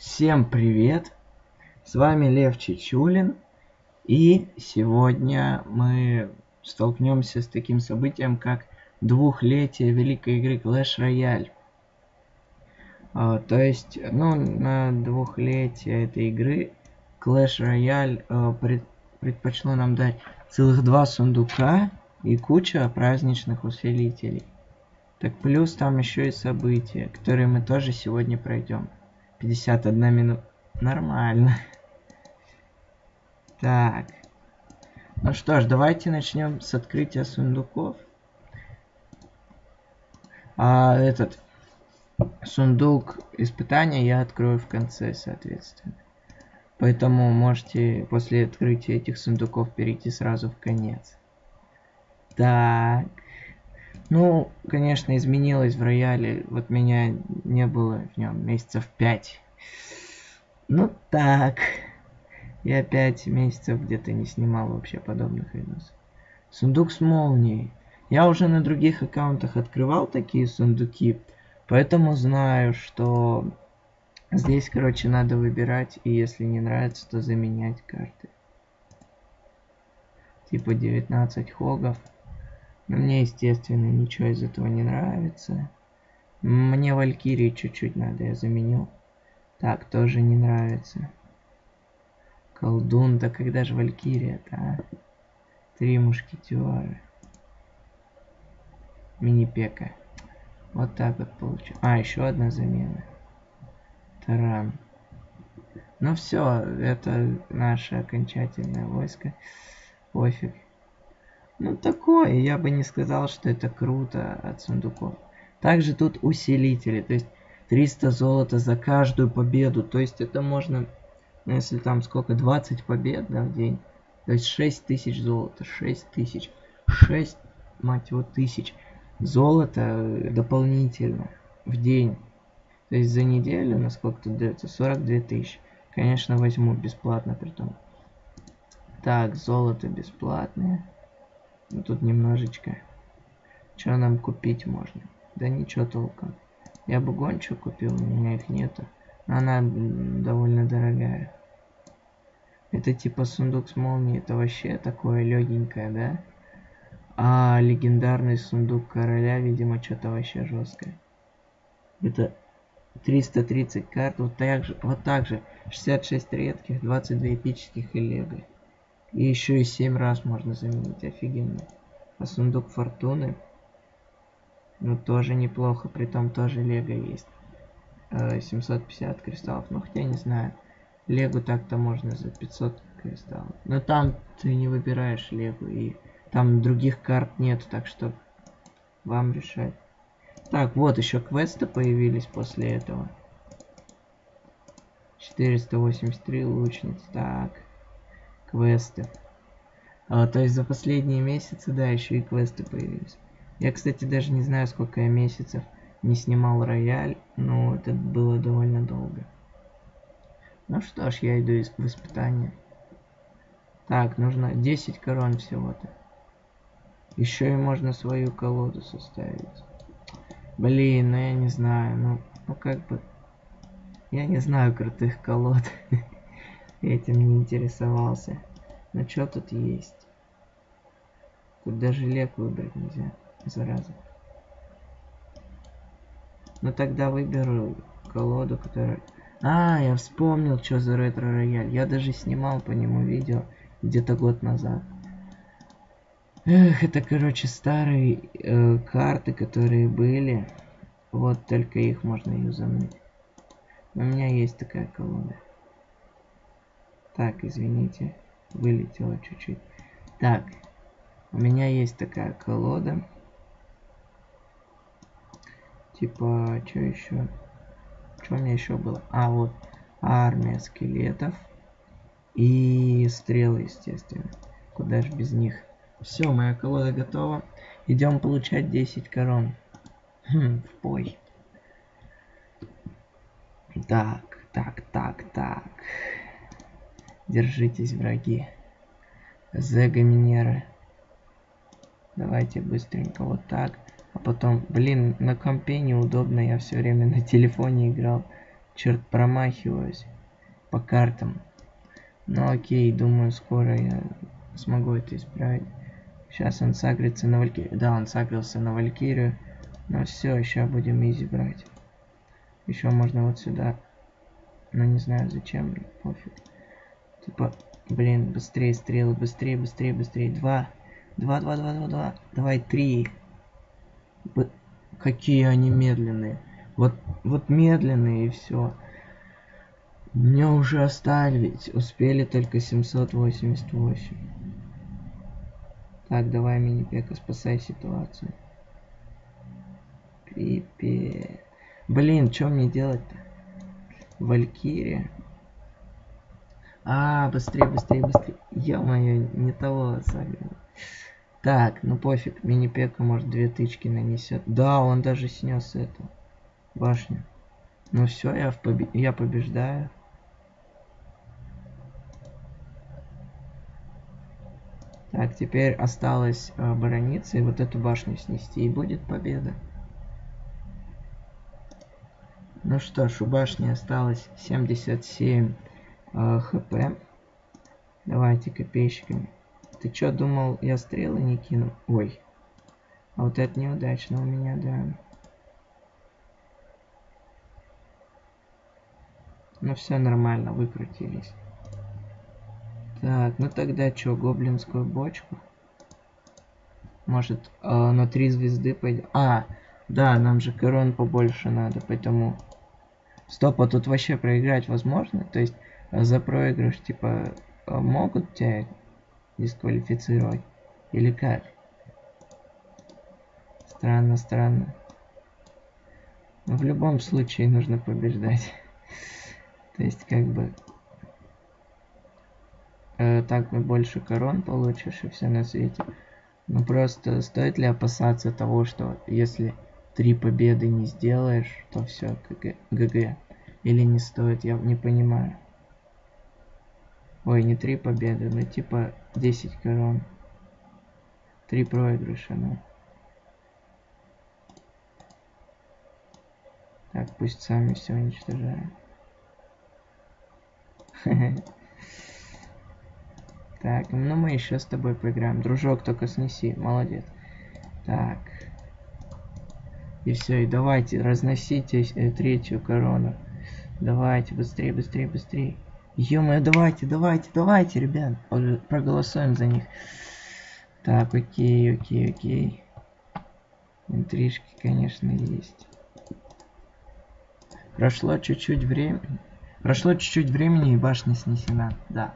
Всем привет! С вами Лев Чечулин. И сегодня мы столкнемся с таким событием, как двухлетие великой игры Clash Royale. А, то есть, ну, на двухлетие этой игры Clash Royale а, пред, предпочло нам дать целых два сундука и куча праздничных усилителей. Так плюс там еще и события, которые мы тоже сегодня пройдем. 51 минута. Нормально. Так. Ну что ж, давайте начнем с открытия сундуков. А этот сундук испытания я открою в конце, соответственно. Поэтому можете после открытия этих сундуков перейти сразу в конец. Так. Ну, конечно, изменилось в рояле. Вот меня не было в нем месяцев пять. Ну так. Я пять месяцев где-то не снимал вообще подобных видосов. Сундук с молнией. Я уже на других аккаунтах открывал такие сундуки, поэтому знаю, что здесь, короче, надо выбирать, и если не нравится, то заменять карты. Типа 19 хогов. Мне, естественно, ничего из этого не нравится. Мне Валькирии чуть-чуть надо, я заменил. Так, тоже не нравится. Колдун, да когда же Валькирия-то, а? Три мушкетера. Мини-пека. Вот так вот получу. А, еще одна замена. Таран. Ну все, это наше окончательное войско. Пофиг. Ну такое, я бы не сказал, что это круто от сундуков. Также тут усилители, то есть 300 золота за каждую победу. То есть это можно, ну, если там сколько, 20 побед да, в день. То есть 6 тысяч золота, 6 тысяч, 6, мать его, тысяч золота дополнительно в день. То есть за неделю, насколько тут дается, 42 тысячи. Конечно, возьму бесплатно при том. Так, золото бесплатное. Ну, тут немножечко. Что нам купить можно? Да ничего толком. Я бы гончу купил, у меня их нету. Но она довольно дорогая. Это типа сундук с молнией, это вообще такое легенькое, да? А легендарный сундук короля, видимо, что-то вообще жесткое. Это 330 карт, вот так же, вот так же. 66 редких, 22 эпических и лего. И еще и 7 раз можно заменить, офигенно. А сундук фортуны, ну тоже неплохо, при том тоже лего есть. 750 э, кристаллов, ну хотя не знаю. Лего так-то можно за 500 кристаллов. Но там ты не выбираешь лего, и там других карт нет, так что вам решать. Так, вот еще квесты появились после этого. 483 лучниц. Так квесты. А, то есть за последние месяцы, да, еще и квесты появились. Я, кстати, даже не знаю, сколько я месяцев не снимал рояль, но это было довольно долго. Ну что ж, я иду в испытание. Так, нужно 10 корон всего-то. Еще и можно свою колоду составить. Блин, ну я не знаю, ну, ну как бы... Я не знаю крутых колод. этим не интересовался. Но что тут есть? Тут даже лек выбрать нельзя, зараза. Ну тогда выберу колоду, которая... А, я вспомнил, что за ретро-рояль. Я даже снимал по нему видео где-то год назад. Эх, это, короче, старые э, карты, которые были. Вот только их можно юзануть. У меня есть такая колода. Так, извините, вылетело чуть-чуть. Так, у меня есть такая колода. Типа, что еще? Что у меня еще было? А, вот, армия скелетов. И стрелы, естественно. Куда же без них? Все, моя колода готова. Идем получать 10 корон. Хм, в бой. Так, так, так, так. Держитесь, враги. Зега Минеры. Давайте быстренько вот так. А потом, блин, на компе неудобно, я все время на телефоне играл. Черт, промахиваюсь по картам. Ну окей, думаю, скоро я смогу это исправить. Сейчас он сагрится на Валькирию. Да, он сагрился на Валькирию. Ну все, сейчас будем изи брать. Еще можно вот сюда. Но ну, не знаю зачем, пофиг. Типа, блин, быстрее стрелы, быстрее, быстрее, быстрее. Два. Два, два, два, два, два. Давай, три. Б какие они медленные. Вот, вот медленные и все. Мне уже оставить. Успели только 788. Так, давай, мини-пека, спасай ситуацию. Пипец. Блин, что мне делать-то? Валькирия. А, быстрее, быстрее, быстрее. Ё-моё, не того сагрил. Так, ну пофиг, мини-пека может две тычки нанесет. Да, он даже снес эту башню. Ну все, я, побе я побеждаю. Так, теперь осталось оборониться и вот эту башню снести, и будет победа. Ну что ж, у башни осталось 77 э, хп. Давайте копейщиками. Ты чё думал, я стрелы не кину? Ой. А вот это неудачно у меня, да. Ну все нормально, выкрутились. Так, ну тогда что, гоблинскую бочку? Может, э, на три звезды пойдем? А, да, нам же корон побольше надо, поэтому Стоп, а тут вообще проиграть возможно? То есть за проигрыш, типа, э, могут тебя дисквалифицировать? Или как? Странно, странно. Но в любом случае нужно побеждать. То есть, как бы... Э, так мы больше корон получишь и все на свете. Ну просто стоит ли опасаться того, что если три победы не сделаешь, то все. ГГ. Или не стоит, я не понимаю. Ой, не три победы, но типа 10 корон. Три проигрыша, ну. Так, пусть сами все уничтожают. Так, ну мы еще с тобой поиграем. Дружок, только снеси. Молодец. Так. И все, и давайте, разносите э, третью корону. Давайте, быстрее, быстрее, быстрее. Ё давайте, давайте, давайте, ребят. Проголосуем за них. Так, окей, окей, окей. Интрижки, конечно, есть. Прошло чуть-чуть времени. Прошло чуть-чуть времени и башня снесена. Да.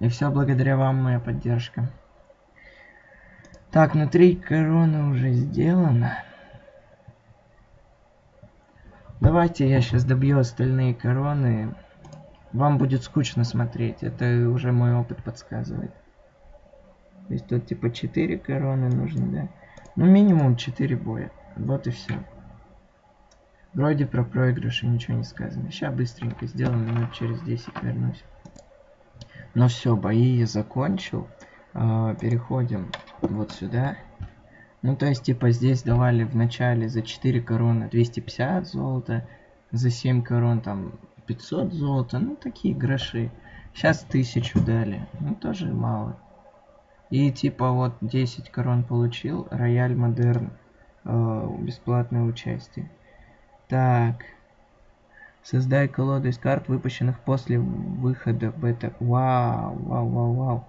И все благодаря вам, моя поддержка. Так, внутри короны уже сделано. Давайте я сейчас добью остальные короны. Вам будет скучно смотреть. Это уже мой опыт подсказывает. То есть тут типа 4 короны нужно, да? Ну минимум 4 боя. Вот и все. Вроде про проигрыши ничего не сказано. Сейчас быстренько сделаем, минут через 10 вернусь. Ну все, бои я закончил. А, переходим вот сюда. Ну, то есть, типа, здесь давали в начале за 4 короны 250 золота, за 7 корон там 500 золота, ну, такие гроши. Сейчас 1000 дали, ну, тоже мало. И, типа, вот 10 корон получил, Рояль Модерн, э, бесплатное участие. Так. Создай колоду из карт, выпущенных после выхода бета. Вау, вау, вау, вау.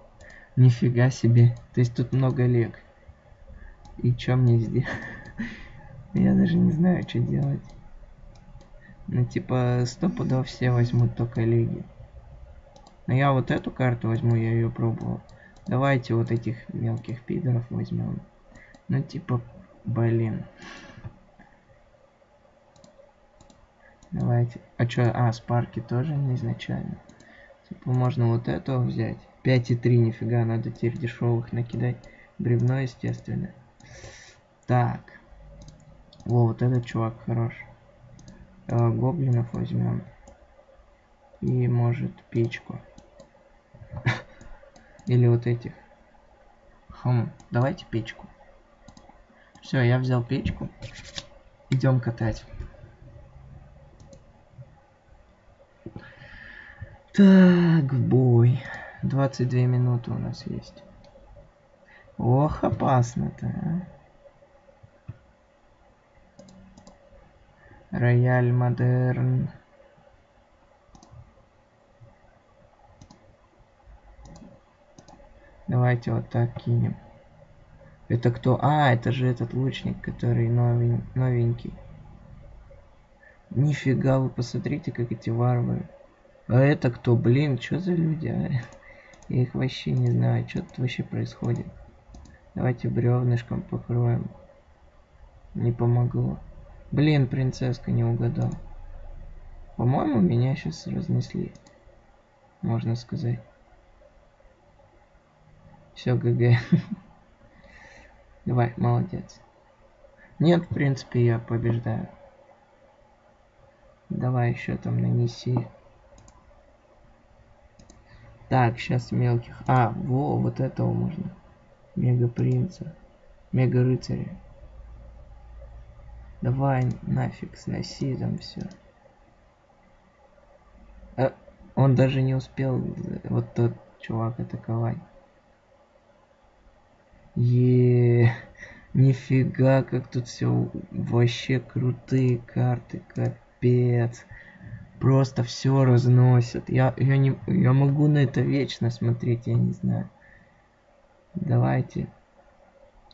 Нифига себе. То есть тут много лег. И что мне сделать? Я даже не знаю, что делать. Ну, типа, стопудов все возьмут только лиги. Но я вот эту карту возьму, я ее пробовал. Давайте вот этих мелких пидоров возьмем. Ну, типа, блин. Давайте. А что? А, спарки тоже не изначально. Типа, можно вот эту взять. 5,3, нифига, надо теперь дешевых накидать. Бревно, естественно. Так. О, вот этот чувак хорош. Э, гоблинов возьмем. И может печку. Или вот этих. Хм, давайте печку. Все, я взял печку. Идем катать. Так, в бой. 22 минуты у нас есть. Ох, опасно-то, а. Рояль Модерн. Давайте вот так кинем. Это кто? А, это же этот лучник, который новень... новенький. Нифига, вы посмотрите, как эти варвары. А это кто? Блин, что за люди, а? Я их вообще не знаю, что тут вообще происходит. Давайте бревнышком покроем. Не помогло. Блин, принцесска не угадал. По-моему, меня сейчас разнесли. Можно сказать. Все, ГГ. Давай, молодец. Нет, в принципе, я побеждаю. Давай еще там нанеси. Так, сейчас мелких. А, во, вот этого можно. Мега принца. Мега рыцаря. Давай нафиг сноси там все. А, он даже не успел вот тот чувак атаковать. Е, нифига, как тут все вообще крутые карты, капец. Просто все разносят. Я, я, не, я могу на это вечно смотреть, я не знаю. Давайте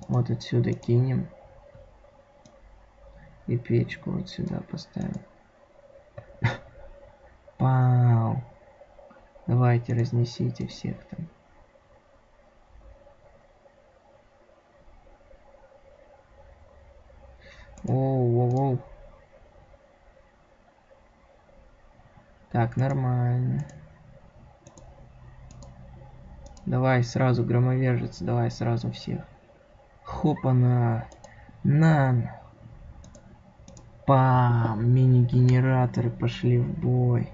вот отсюда кинем. И печку вот сюда поставим. Пау. Давайте разнесите всех там. Оу, оу, оу. Так, нормально. Давай сразу громовержец, давай сразу всех. Хопана. На. Пам. Мини-генераторы пошли в бой.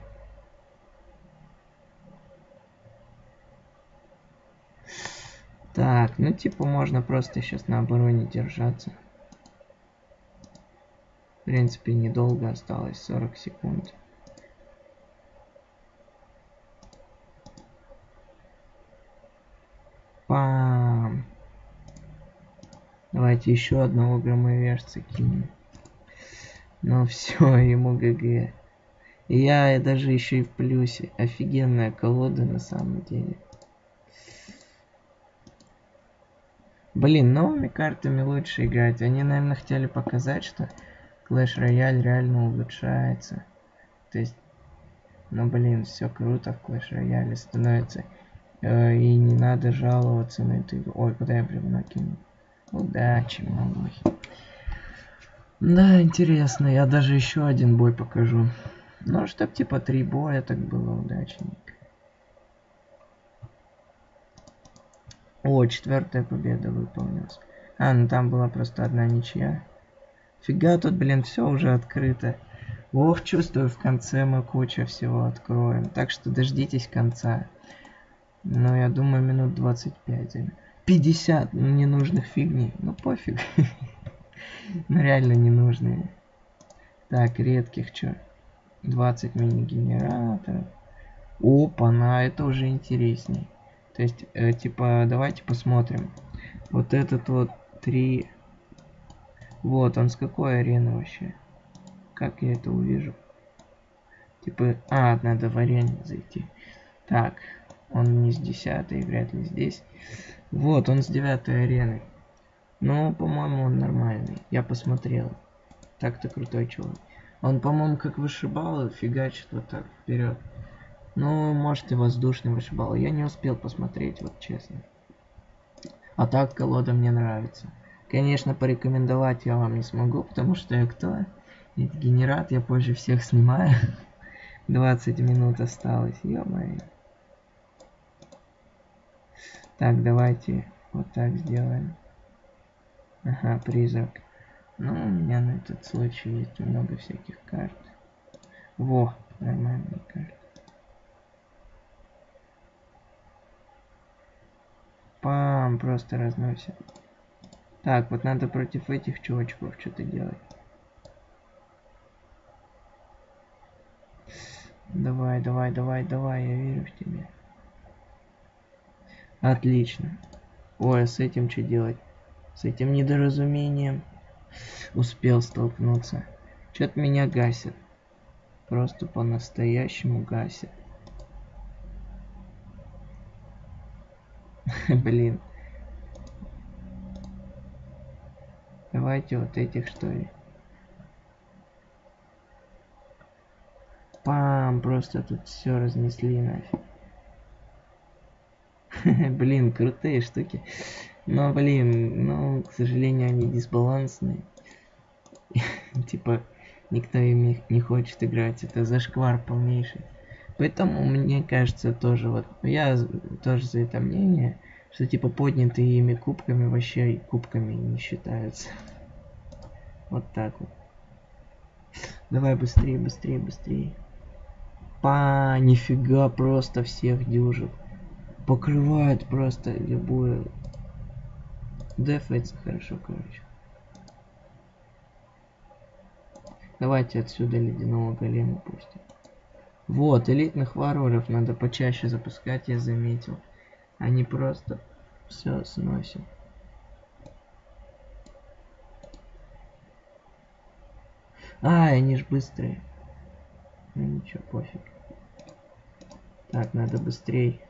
Так, ну типа можно просто сейчас на обороне держаться. В принципе, недолго осталось, 40 секунд. Пам. Давайте еще одного громовержца кинем. Ну все, ему ГГ. Я даже еще и в плюсе. Офигенная колода на самом деле. Блин, новыми картами лучше играть. Они, наверное, хотели показать, что Clash Royale реально улучшается. То есть, ну блин, все круто в Clash Royale становится. Э, и не надо жаловаться на эту игру. Ой, куда я бревно кинул? Удачи, малой. Да, интересно, я даже еще один бой покажу. Ну, чтоб типа три боя, так было удачненько. О, четвертая победа выполнилась. А, ну там была просто одна ничья. Фига тут, блин, все уже открыто. Ох, чувствую, в конце мы куча всего откроем. Так что дождитесь конца. Ну, я думаю, минут 25. 50 ненужных фигней. Ну, пофиг. Ну, реально ненужные. Так, редких, что? 20 мини-генераторов. Опа, на это уже интересней. То есть, э, типа, давайте посмотрим. Вот этот вот 3 вот, он с какой арены вообще? Как я это увижу? Типа, а, надо в арене зайти. Так, он не с десятой, вряд ли здесь. Вот, он с девятой арены. Ну, по-моему, он нормальный. Я посмотрел. Так-то крутой чувак. Он, по-моему, как вышибал, фигачит вот так вперед. Ну, может и воздушный вышибал. Я не успел посмотреть, вот честно. А так колода мне нравится. Конечно, порекомендовать я вам не смогу, потому что я кто? Ведь генерат я позже всех снимаю. 20 минут осталось, ё -моё. Так, давайте вот так сделаем. Ага, призрак. Ну, у меня на этот случай есть много всяких карт. Во, нормальные карты. Пам, просто разносит. Так, вот надо против этих чувачков что-то делать. Давай, давай, давай, давай, я верю в тебя. Отлично. Ой, а с этим что делать? С этим недоразумением успел столкнуться. Что-то меня гасит. Просто по-настоящему гасит. Блин. Давайте вот этих что ли. Пам, просто тут все разнесли нафиг. блин, крутые штуки. Но, блин, ну, к сожалению, они дисбалансные. типа, никто ими не хочет играть. Это зашквар полнейший. Поэтому мне кажется тоже вот, я тоже за это мнение, что типа поднятые ими кубками вообще кубками не считаются. Вот так вот. Давай быстрее, быстрее, быстрее. Па, нифига, просто всех дюжит. Покрывает просто любую. Дефается хорошо, короче. Давайте отсюда ледяного голема пустим. Вот, элитных варваров надо почаще запускать, я заметил. Они просто все сносят. А, они ж быстрые. Ну ничего, пофиг. Так, надо быстрей.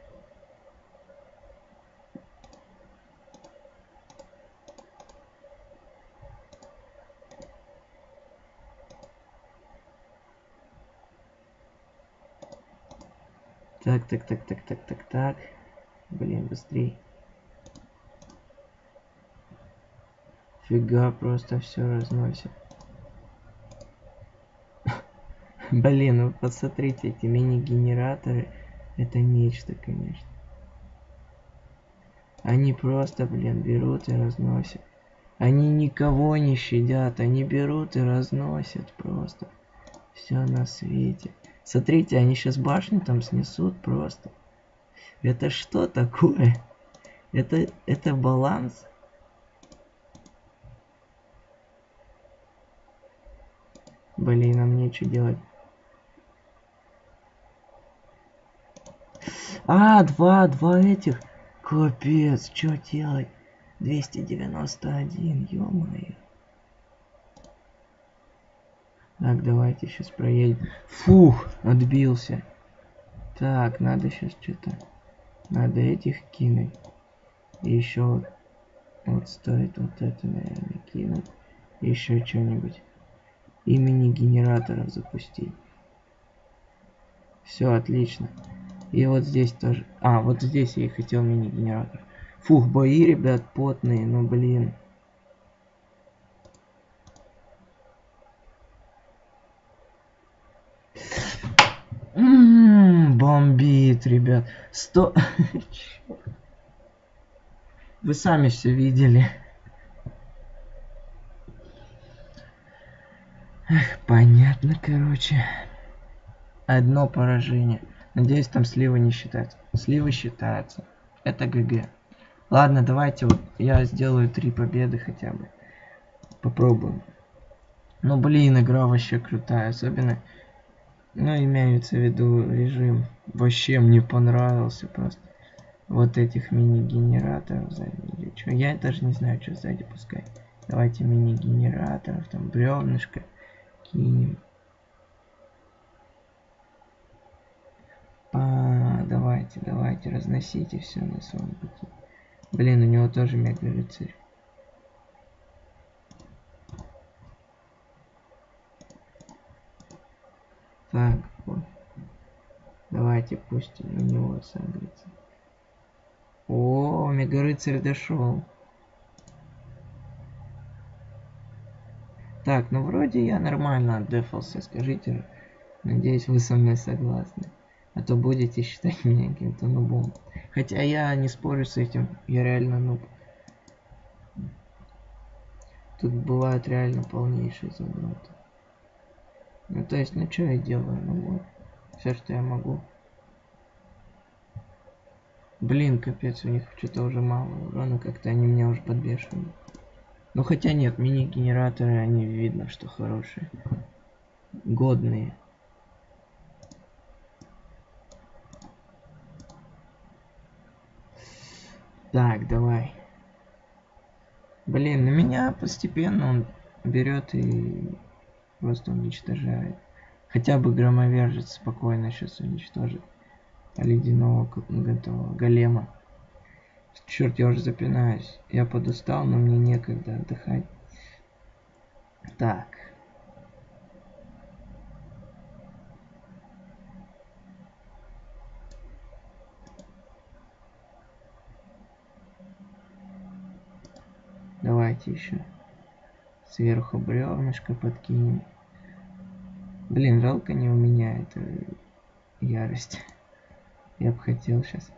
Так, так, так, так, так, так, так. Блин, быстрей. Фига, просто все разносит. Блин, ну посмотрите, эти мини-генераторы, это нечто, конечно. Они просто, блин, берут и разносят. Они никого не щадят, они берут и разносят просто. Все на свете. Смотрите, они сейчас башню там снесут просто. Это что такое? Это, это баланс? Блин, мне что делать? А, два, два этих. Капец, что делать? 291, ё-моё. Так, давайте сейчас проедем. Фух, отбился. Так, надо сейчас что-то... Надо этих кинуть. И еще вот, вот стоит вот это, наверное, кинуть. Еще что-нибудь. Имени генераторов запустить. Все, отлично. И вот здесь тоже. А, вот здесь я и хотел мини-генератор. Фух, бои, ребят, потные, ну блин. Бомбит, ребят. Сто... Вы сами все видели. Эх, понятно, короче. Одно поражение. Надеюсь, там сливы не считаются. Сливы считаются. Это ГГ. Ладно, давайте вот я сделаю три победы хотя бы. Попробуем. Ну, блин, игра вообще крутая. Особенно, ну, имеется в виду режим. Вообще мне понравился просто. Вот этих мини-генераторов. Или что. Я даже не знаю, что сзади пускай. Давайте мини-генераторов, там бревнышко кинем. А, давайте, давайте, разносите все на своем пути. Блин, у него тоже мега рыцарь. Так, вот. Давайте пусть у него сагрится. О, мега рыцарь дошел. Так, ну вроде я нормально отдефался, скажите. Надеюсь, вы со мной согласны. А то будете считать меня каким-то нубом. Хотя я не спорю с этим, я реально нуб. Тут бывают реально полнейшие завороты. Ну, то есть, ну, что я делаю? Ну, вот. Все, что я могу. Блин, капец, у них что-то уже мало урона, как-то они меня уже подбешивают. Ну, хотя нет, мини-генераторы, они видно, что хорошие. Годные. Так, давай. Блин, на меня постепенно он берет и просто уничтожает. Хотя бы громовержец спокойно сейчас уничтожит ледяного готового голема. Черт, я уже запинаюсь. Я подустал, но мне некогда отдыхать. Так. Давайте еще сверху бревнышко подкинем. Блин, жалко не у меня это ярость. Я бы хотел сейчас.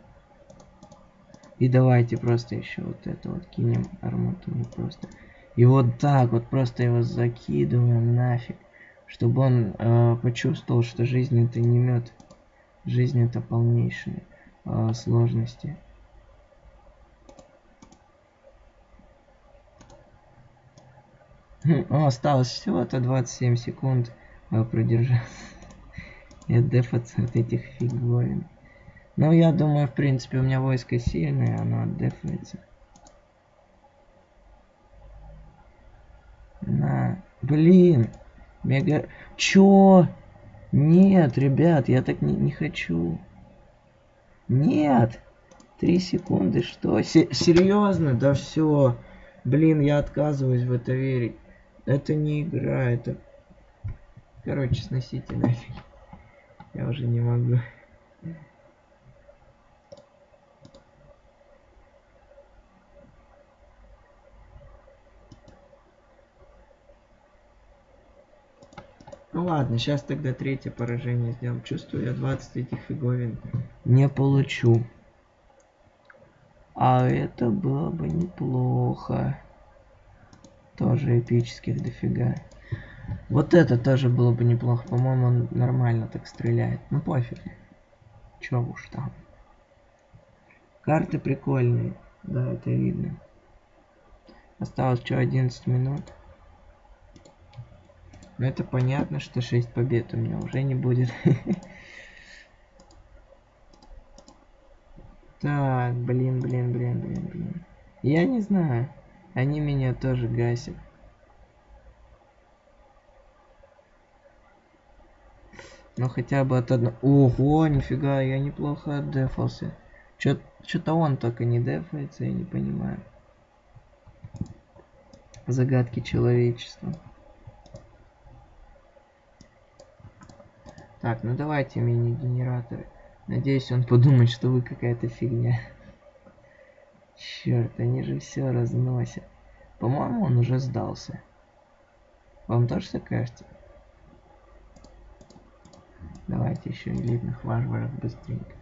И давайте просто еще вот это вот кинем арматуру просто. И вот так вот просто его закидываем нафиг. Чтобы он э, почувствовал, что жизнь это не мед. Жизнь это полнейшие э, сложности. О, осталось всего-то 27 секунд продержаться. И отдефаться от этих фиговин. Ну, я думаю, в принципе, у меня войско сильное, оно отдефается. На. Блин. Мега... Чё? Нет, ребят, я так не, не хочу. Нет. Три секунды, что? Се серьезно? Да все. Блин, я отказываюсь в это верить. Это не игра, это... Короче, сносите нафиг. Я уже не могу. Ну ладно, сейчас тогда третье поражение сделаем. Чувствую, я 20 этих фиговин не получу. А это было бы неплохо. Тоже эпических дофига. Вот это тоже было бы неплохо. По-моему, он нормально так стреляет. Ну пофиг. Чё уж там. Карты прикольные. Да, это видно. Осталось что, 11 минут. Но это понятно, что 6 побед у меня уже не будет. Так, блин, блин, блин, блин, блин. Я не знаю. Они меня тоже гасят. Но хотя бы от одного... Ого, нифига, я неплохо отдефался. Что-то он только не дефается, я не понимаю. Загадки человечества. Так, ну давайте мини-генераторы. Надеюсь, он подумает, что вы какая-то фигня. Черт, они же все разносят. По-моему, он уже сдался. Вам тоже так кажется? Давайте еще элитных варваров быстренько.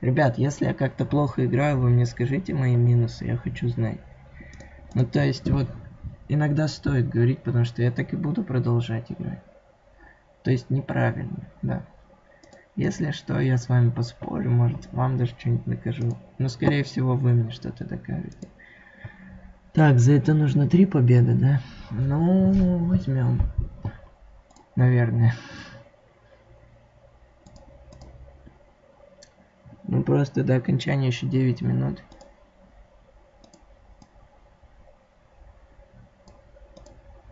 Ребят, если я как-то плохо играю, вы мне скажите мои минусы, я хочу знать. Ну, то есть, вот, иногда стоит говорить, потому что я так и буду продолжать играть. То есть, неправильно, да. Если что, я с вами поспорю, может, вам даже что-нибудь накажу. Но, скорее всего, вы мне что-то докажете. Так, за это нужно три победы, да? Ну, возьмем. Наверное. Ну, просто до окончания еще 9 минут.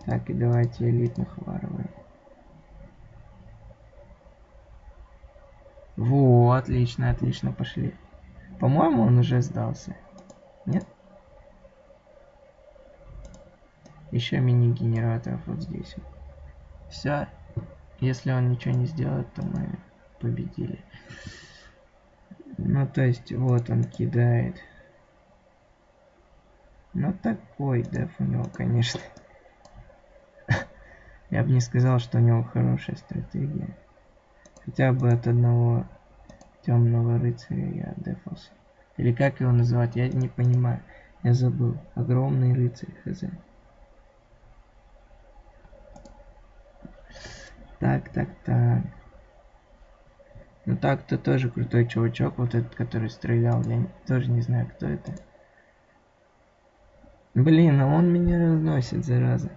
Так, и давайте элитных варваров. Во, отлично, отлично, пошли. По-моему, он уже сдался. Нет? Еще мини-генераторов вот здесь. Все. Если он ничего не сделает, то мы победили. Ну, то есть, вот он кидает. Ну, такой деф у него, конечно. Я бы не сказал, что у него хорошая стратегия. Хотя бы от одного темного рыцаря я дефался. Или как его называть, я не понимаю. Я забыл. Огромный рыцарь, хз. Так, так, так. Ну так-то тоже крутой чувачок, вот этот, который стрелял. Я тоже не знаю, кто это. Блин, а он меня разносит, зараза.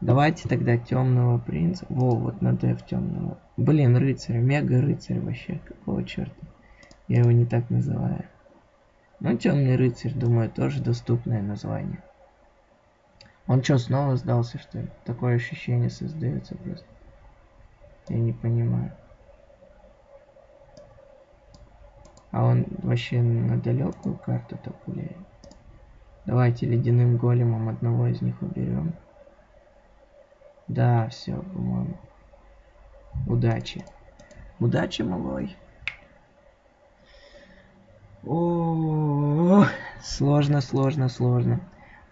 Давайте тогда темного принца. Во, вот на деф темного. Блин, рыцарь, мега рыцарь вообще. Какого черта? Я его не так называю. Ну, темный рыцарь, думаю, тоже доступное название. Он что, снова сдался, что ли? Такое ощущение создается просто. Я не понимаю. А он вообще на далекую карту так гуляет. Давайте ледяным големом одного из них уберем. Да, все, по-моему. Удачи. Удачи, малой. О, сложно, сложно, сложно.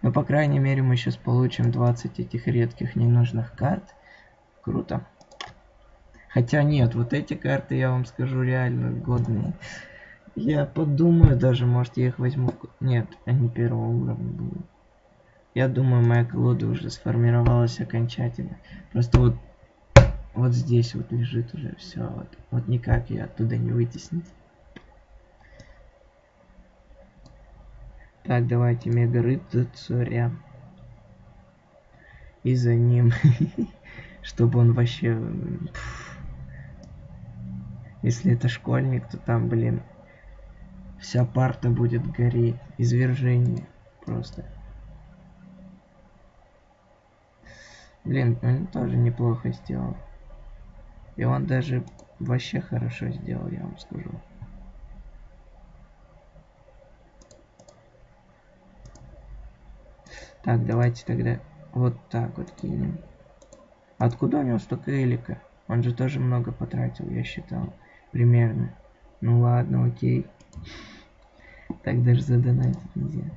Но, по крайней мере, мы сейчас получим 20 этих редких ненужных карт. Круто. Хотя нет, вот эти карты, я вам скажу, реально годные. Я подумаю даже, может, я их возьму... Нет, они первого уровня будут. Я думаю, моя колода уже сформировалась окончательно. Просто вот, вот здесь вот лежит уже все. Вот, вот никак ее оттуда не вытеснить. Так, давайте мега рыцаря. И за ним. Чтобы он вообще... Если это школьник, то там, блин, вся парта будет гореть. Извержение просто. Блин, он тоже неплохо сделал. И он даже вообще хорошо сделал, я вам скажу. Так, давайте тогда вот так вот кинем. Откуда у него столько элика? Он же тоже много потратил, я считал. Примерно. Ну ладно, окей. Так даже задонатить нельзя.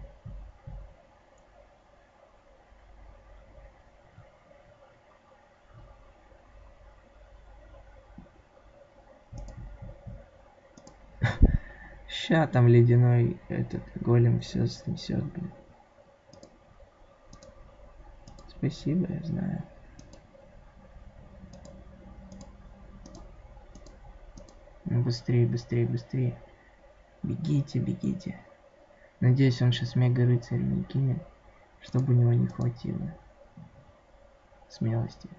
Ща там ледяной этот голем все снесет, блин. Спасибо, я знаю. Ну быстрее, быстрее, быстрее. Бегите, бегите. Надеюсь, он сейчас мега рыцарь не кинет, чтобы у него не хватило смелости.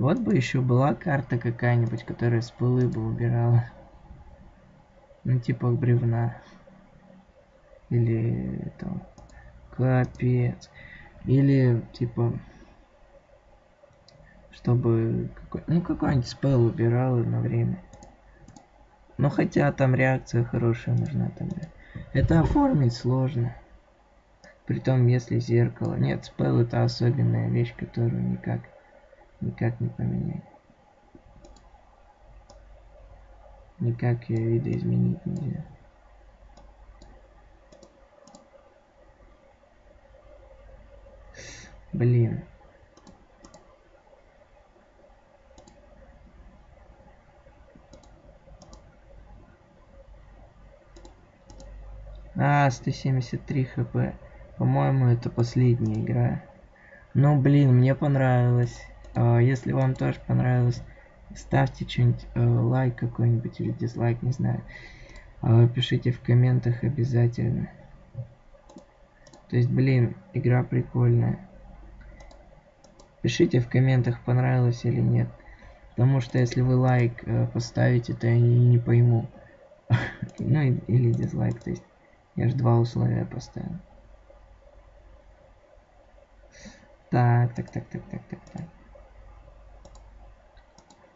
Вот бы еще была карта какая-нибудь, которая с пылы бы убирала. Ну, типа бревна. Или там Капец. Или, типа, чтобы какой, ну какой-нибудь спел убирал на время. Ну хотя там реакция хорошая нужна тогда. Это оформить сложно. Притом, если зеркало. Нет, спел это особенная вещь, которую никак, никак не поменять. Никак ее видоизменить нельзя. Блин. А, 173 хп. По-моему, это последняя игра. Ну, блин, мне понравилось. А, если вам тоже понравилось, ставьте что-нибудь, э, лайк какой-нибудь или дизлайк, не знаю. А, пишите в комментах обязательно. То есть, блин, игра прикольная. Пишите в комментах, понравилось или нет. Потому что если вы лайк э, поставите, то я не, не пойму. ну или дизлайк, то есть я же два условия поставил. Так, так, так, так, так, так, так.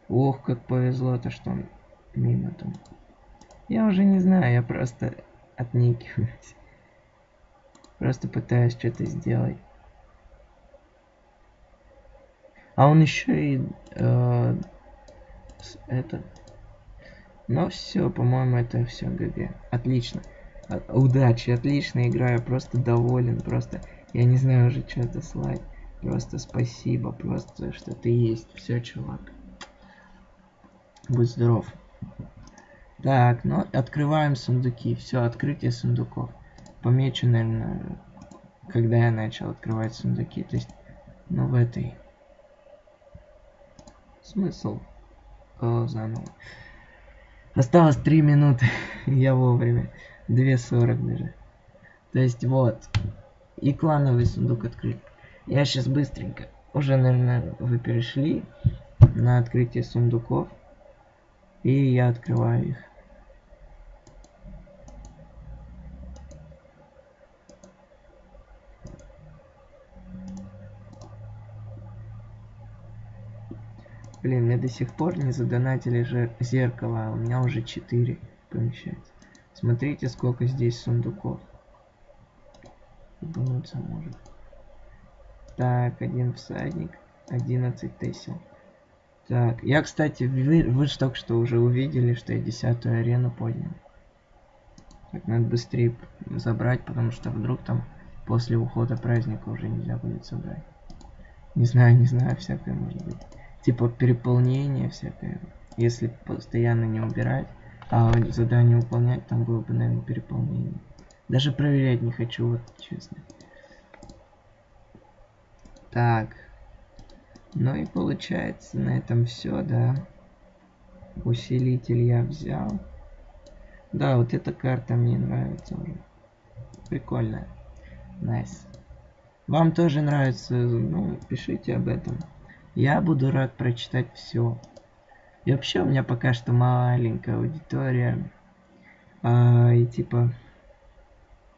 Ох, как повезло-то, что он мимо там. Я уже не знаю, я просто отникиваюсь. Просто пытаюсь что-то сделать. А он еще и э, это. Но все, по-моему, это все ГГ. Отлично. А, удачи, отлично играю, просто доволен, просто я не знаю уже что дослать. Просто спасибо, просто что ты есть. Все, чувак. Будь здоров. Так, ну открываем сундуки. Все, открытие сундуков. Помечу, наверное, когда я начал открывать сундуки. То есть, ну в этой Смысл? О, заново. Осталось 3 минуты. Я вовремя. 2.40 даже. То есть вот. И клановый сундук открыт. Я сейчас быстренько. Уже, наверное, вы перешли на открытие сундуков. И я открываю их. Блин, мне до сих пор не задонатили же зеркало, а у меня уже 4 помещается. Смотрите, сколько здесь сундуков. Ебануться может. Так, один всадник, 11 тесел. Так, я, кстати, вы, вы же только что уже увидели, что я десятую арену поднял. Так, надо быстрее забрать, потому что вдруг там после ухода праздника уже нельзя будет собрать. Не знаю, не знаю, всякое может быть типа переполнение всякое. Если постоянно не убирать, а задание выполнять, там было бы, наверное, переполнение. Даже проверять не хочу, вот честно. Так. Ну и получается на этом все, да. Усилитель я взял. Да, вот эта карта мне нравится уже. Прикольная. Nice. Nice. Вам тоже нравится, ну, пишите об этом. Я буду рад прочитать все. И вообще у меня пока что маленькая аудитория. А, и типа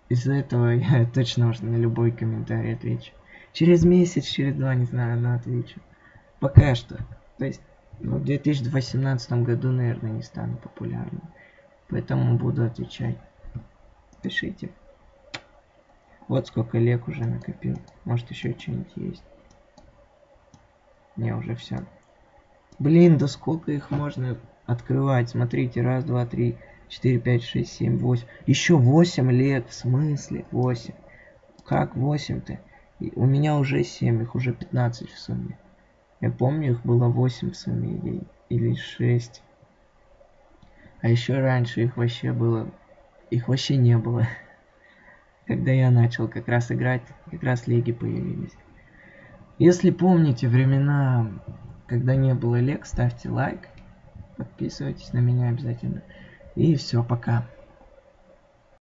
из-за этого я точно уже на любой комментарий отвечу. Через месяц, через два, не знаю, но отвечу. Пока что. То есть ну, в 2018 году, наверное, не стану популярным. Поэтому буду отвечать. Пишите. Вот сколько лек уже накопил. Может еще что-нибудь есть. Не, уже все. Блин, да сколько их можно открывать? Смотрите, раз, два, три, четыре, пять, шесть, семь, восемь. Еще восемь лет, в смысле? Восемь. Как восемь-то? У меня уже семь, их уже пятнадцать в сумме. Я помню, их было восемь в сумме или, или шесть. А еще раньше их вообще было... Их вообще не было. Когда я начал как раз играть, как раз лиги появились. Если помните времена, когда не было лек, ставьте лайк, подписывайтесь на меня обязательно. И все, пока.